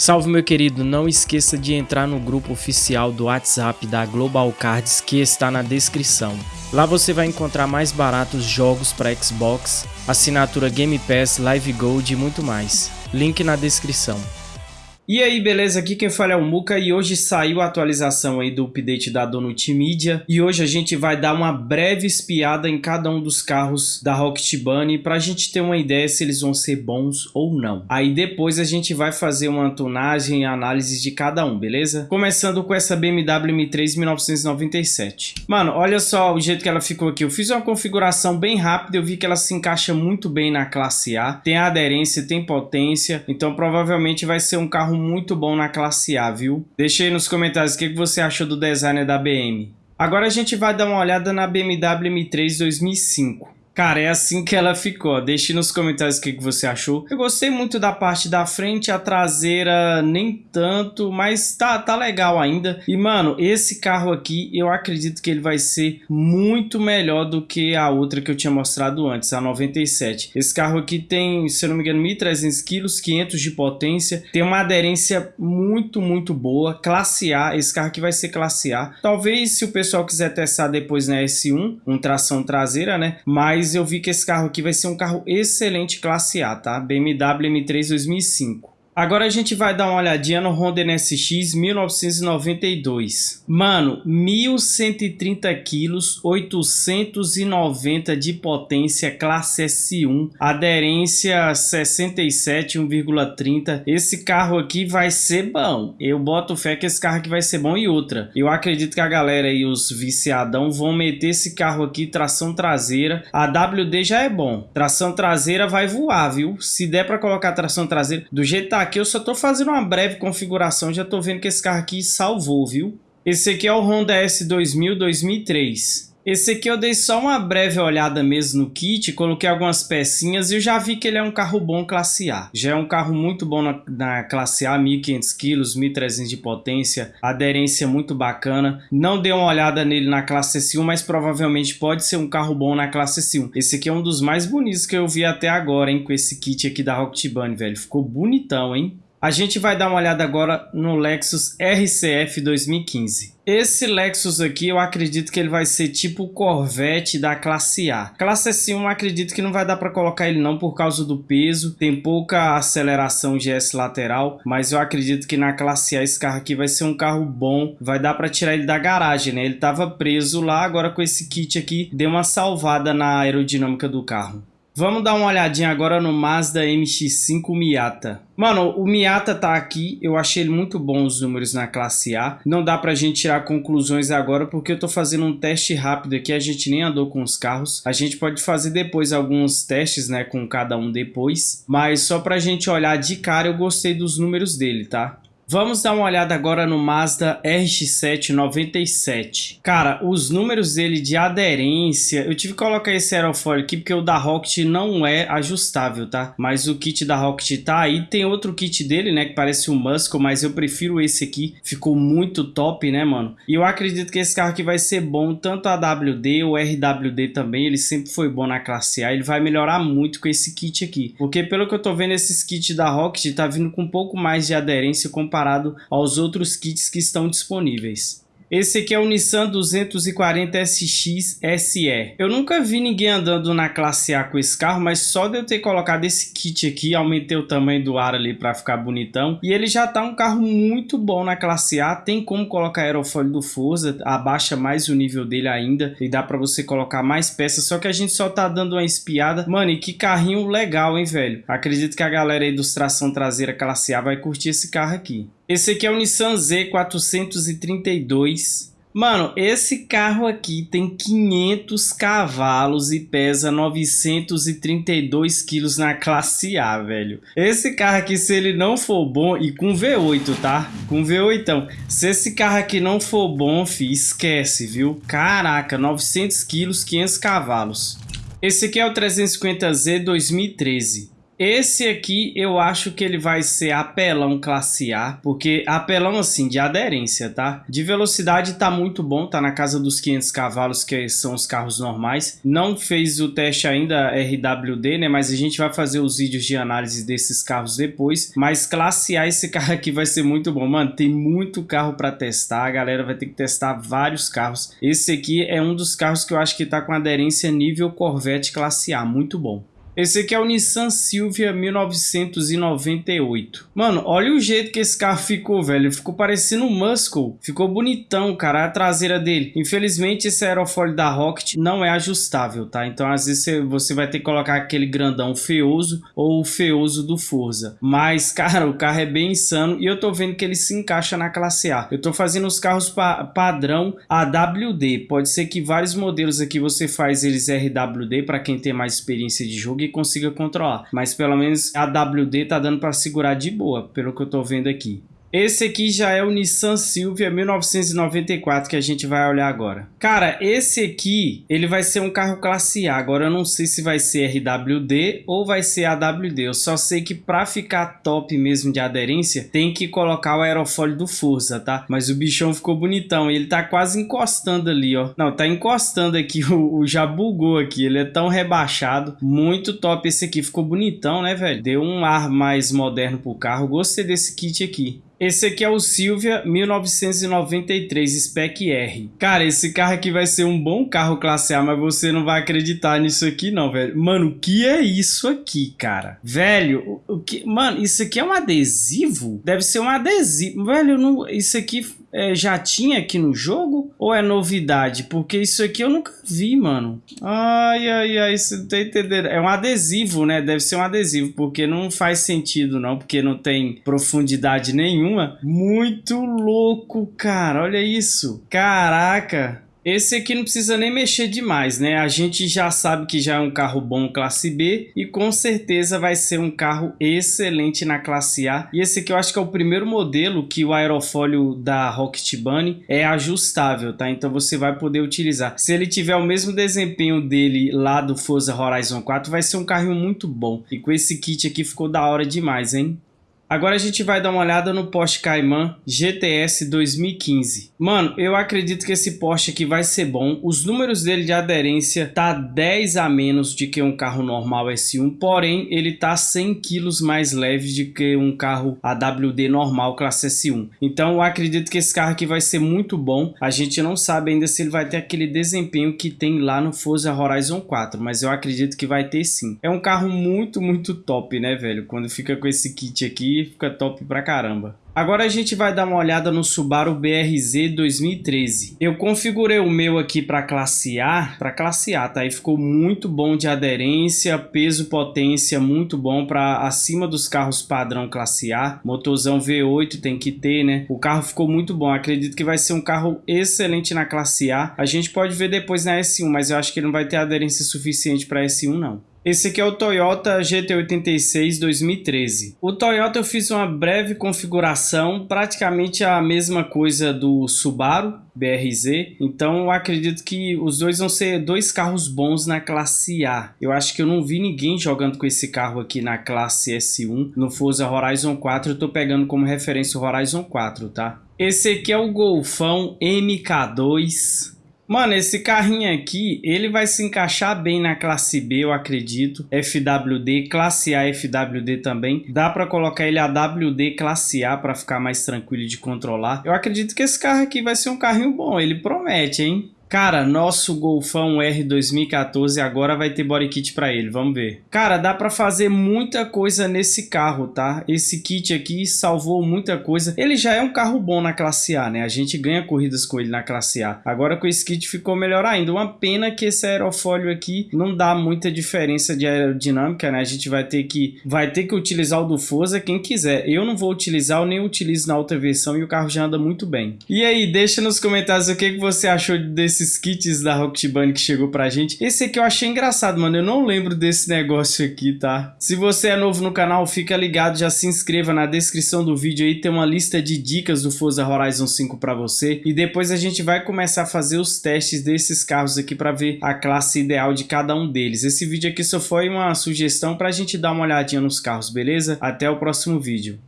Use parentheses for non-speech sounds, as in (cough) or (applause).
Salve meu querido, não esqueça de entrar no grupo oficial do WhatsApp da Global Cards que está na descrição. Lá você vai encontrar mais baratos jogos para Xbox, assinatura Game Pass, Live Gold e muito mais. Link na descrição. E aí, beleza? Aqui quem fala é o Muka e hoje saiu a atualização aí do update da Donut Media e hoje a gente vai dar uma breve espiada em cada um dos carros da Rocket Bunny pra gente ter uma ideia se eles vão ser bons ou não. Aí depois a gente vai fazer uma tonagem e análise de cada um, beleza? Começando com essa BMW M3 1997. Mano, olha só o jeito que ela ficou aqui. Eu fiz uma configuração bem rápida, eu vi que ela se encaixa muito bem na classe A. Tem aderência, tem potência, então provavelmente vai ser um carro muito bom na classe A, viu? Deixa aí nos comentários o que você achou do design da BM. Agora a gente vai dar uma olhada na BMW M3 2005. Cara, é assim que ela ficou. Deixe nos comentários o que, você achou. Eu gostei muito da parte da frente, a traseira nem tanto, mas tá, tá legal ainda. E, mano, esse carro aqui, eu acredito que ele vai ser muito melhor do que a outra que eu tinha mostrado antes, a 97. Esse carro aqui tem, se eu não me engano, 1.300 quilos, 500 de potência. Tem uma aderência muito, muito boa. Classe A, esse carro aqui vai ser classe A. Talvez, se o pessoal quiser testar depois na S1, um tração traseira, né? Mas mas eu vi que esse carro aqui vai ser um carro excelente classe A, tá? BMW M3 2005. Agora a gente vai dar uma olhadinha no Honda NSX 1992. Mano, 1130 quilos, 890 de potência, classe S1, aderência 67, 1,30. Esse carro aqui vai ser bom. Eu boto fé que esse carro aqui vai ser bom e outra. Eu acredito que a galera e os viciadão vão meter esse carro aqui tração traseira. A WD já é bom. Tração traseira vai voar, viu? Se der para colocar tração traseira do jeito que tá aqui eu só tô fazendo uma breve configuração, já tô vendo que esse carro aqui salvou, viu? Esse aqui é o Honda S2000 2003. Esse aqui eu dei só uma breve olhada mesmo no kit, coloquei algumas pecinhas e eu já vi que ele é um carro bom classe A. Já é um carro muito bom na, na classe A, 1500 kg, 1300 de potência, aderência muito bacana. Não dei uma olhada nele na classe S1, mas provavelmente pode ser um carro bom na classe S1. Esse aqui é um dos mais bonitos que eu vi até agora, hein, com esse kit aqui da Rocket Bunny, velho. Ficou bonitão, hein? A gente vai dar uma olhada agora no Lexus RCF 2015. Esse Lexus aqui eu acredito que ele vai ser tipo o Corvette da classe A. Classe S1 acredito que não vai dar para colocar ele não por causa do peso. Tem pouca aceleração GS lateral, mas eu acredito que na classe A esse carro aqui vai ser um carro bom. Vai dar para tirar ele da garagem, né? Ele tava preso lá, agora com esse kit aqui deu uma salvada na aerodinâmica do carro. Vamos dar uma olhadinha agora no Mazda MX-5 Miata. Mano, o Miata tá aqui, eu achei ele muito bom os números na classe A. Não dá pra gente tirar conclusões agora porque eu tô fazendo um teste rápido aqui, a gente nem andou com os carros. A gente pode fazer depois alguns testes, né, com cada um depois. Mas só pra gente olhar de cara, eu gostei dos números dele, tá? Vamos dar uma olhada agora no Mazda RX-7 97. Cara, os números dele de aderência, eu tive que colocar esse aerofólio aqui porque o da Rocket não é ajustável, tá? Mas o kit da Rocket tá aí. Tem outro kit dele, né, que parece um Muscle, mas eu prefiro esse aqui. Ficou muito top, né, mano? E eu acredito que esse carro aqui vai ser bom, tanto a WD, o RWD também, ele sempre foi bom na classe A. Ele vai melhorar muito com esse kit aqui. Porque pelo que eu tô vendo, esses kits da Rocket tá vindo com um pouco mais de aderência comparado comparado aos outros kits que estão disponíveis. Esse aqui é o Nissan 240 SX SE. Eu nunca vi ninguém andando na classe A com esse carro, mas só de eu ter colocado esse kit aqui, aumentei o tamanho do ar ali para ficar bonitão. E ele já tá um carro muito bom na classe A, tem como colocar aerofólio do Forza, abaixa mais o nível dele ainda e dá para você colocar mais peças, só que a gente só tá dando uma espiada. Mano, e que carrinho legal, hein, velho? Acredito que a galera aí dos tração traseira classe A vai curtir esse carro aqui. Esse aqui é o Nissan Z432. Mano, esse carro aqui tem 500 cavalos e pesa 932 quilos na classe A, velho. Esse carro aqui, se ele não for bom, e com V8, tá? Com V8, então. Se esse carro aqui não for bom, fi, esquece, viu? Caraca, 900 quilos, 500 cavalos. Esse aqui é o 350Z 2013. Esse aqui eu acho que ele vai ser apelão classe A, porque apelão assim, de aderência, tá? De velocidade tá muito bom, tá na casa dos 500 cavalos, que são os carros normais. Não fez o teste ainda RWD, né? Mas a gente vai fazer os vídeos de análise desses carros depois. Mas classe A, esse (laughs) carro aqui vai ser muito bom. Mano, tem muito carro para testar, a galera vai ter que testar vários carros. Esse aqui é um dos carros que eu acho que tá com aderência nível Corvette classe A, muito bom. Esse aqui é o Nissan Silvia 1998. Mano, olha o jeito que esse carro ficou, velho. Ficou parecendo um Muscle. Ficou bonitão, cara, a traseira dele. Infelizmente, esse aerofólio da Rocket não é ajustável, tá? Então, às vezes, você vai ter que colocar aquele grandão feioso ou o feioso do Forza. Mas, (laughs) cara, o carro é bem insano e eu tô vendo que ele se encaixa na classe A. Eu tô fazendo os carros pa padrão AWD. Pode ser que vários modelos aqui você faz eles RWD para quem tem mais experiência de jogo consiga controlar. Mas pelo menos a WD tá dando para segurar de boa, pelo que eu tô vendo aqui. Esse aqui já é o Nissan Silvia 1994 que a gente vai olhar agora. Cara, esse aqui, ele vai ser um carro classe A. Agora eu não sei se vai ser RWD ou vai ser AWD. Eu só sei que para ficar top mesmo de aderência, tem que colocar o aerofólio do Forza, tá? Mas o bichão ficou bonitão. Ele tá quase encostando ali, ó. Não, tá encostando aqui. (laughs) O, o já bugou aqui. Ele é tão rebaixado. Muito top esse aqui. Ficou bonitão, né, velho? Deu um ar mais moderno pro carro. Gostei desse kit aqui. Esse aqui é o Silvia 1993 Spec R. Cara, esse carro aqui vai ser um bom carro classe A, mas você não vai acreditar nisso aqui não, velho. Mano, o que é isso aqui, cara? Velho, o, o que... Mano, isso aqui é um adesivo? Deve ser um adesivo. Velho, não... isso aqui é, já tinha aqui no jogo? Ou é novidade? Porque isso aqui eu nunca vi, mano. Ai, ai, ai, você não tá entendendo. É um adesivo, né? Deve ser um adesivo, porque não faz sentido, não. Porque não tem profundidade nenhuma. Muito louco, cara. Olha isso. Caraca. Esse aqui não precisa nem mexer demais, né? A gente já sabe que já é um carro bom classe B e com certeza vai ser um carro excelente na classe A. E esse aqui eu acho que é o primeiro modelo que o aerofólio da Rocket Bunny é ajustável, tá? Então você vai poder utilizar. Se ele tiver o mesmo desempenho dele lá do Forza Horizon 4, vai ser um carro muito bom. E com esse kit aqui ficou da hora demais, hein? Agora a gente vai dar uma olhada no Porsche Cayman GTS 2015. Mano, eu acredito que esse Porsche aqui vai ser bom. Os números dele de aderência tá 10 a menos de que um carro normal S1, porém ele tá 100 quilos mais leve de que um carro AWD normal classe S1. Então eu acredito que esse carro aqui vai ser muito bom. A gente não sabe ainda se ele vai ter aquele desempenho que tem lá no Forza Horizon 4, mas eu acredito que vai ter sim. É um carro muito, muito top, né, velho? Quando fica com esse kit aqui, fica top pra caramba. Agora a gente vai dar uma olhada no Subaru BRZ 2013. Eu configurei o meu aqui para classe A, para classe A, tá? E ficou muito bom de aderência, peso, potência, muito bom para acima dos carros padrão classe A. Motorzão V8 tem que ter, né? O carro ficou muito bom. Acredito que vai ser um carro excelente na classe A. A gente pode ver depois na S1, mas eu acho que ele não vai ter aderência suficiente para S1 não. Esse aqui é o Toyota GT86 2013. O Toyota eu fiz uma breve configuração, praticamente a mesma coisa do Subaru BRZ. Então eu acredito que os dois vão ser dois carros bons na classe A. Eu acho que eu não vi ninguém jogando com esse carro aqui na classe S1. No Forza Horizon 4 eu tô pegando como referência o Horizon 4, tá? Esse aqui é o Golfão MK2 Mano, esse carrinho aqui, ele vai se encaixar bem na classe B, eu acredito. FWD, classe A FWD também. Dá para colocar ele AWD classe A para ficar mais tranquilo de controlar. Eu acredito que esse carro aqui vai ser um carrinho bom, ele promete, hein? Cara, nosso Golfão R 2014 agora vai ter body kit para ele, vamos ver. Cara, dá para fazer muita coisa nesse carro, tá? Esse kit aqui salvou muita coisa. Ele já é um carro bom na classe A, né? A gente ganha corridas com ele na classe A. Agora com esse kit ficou melhor ainda. Uma pena que esse aerofólio aqui não dá muita diferença de aerodinâmica, né? A gente vai ter que vai ter que utilizar o do Forza quem quiser. Eu não vou utilizar, eu nem utilizo na outra versão e o carro já anda muito bem. E aí, deixa nos comentários o que, que você achou desse desses kits da Rocket Bunny que chegou pra gente. Esse aqui eu achei engraçado, mano. Eu não lembro desse negócio aqui, tá? Se você é novo no canal, fica ligado, já se inscreva na descrição do vídeo aí. Tem uma lista de dicas do Forza Horizon 5 pra você. E depois a gente vai começar a fazer os testes desses carros aqui pra ver a classe ideal de cada um deles. Esse vídeo aqui só foi uma sugestão pra gente dar uma olhadinha nos carros, beleza? Até o próximo vídeo.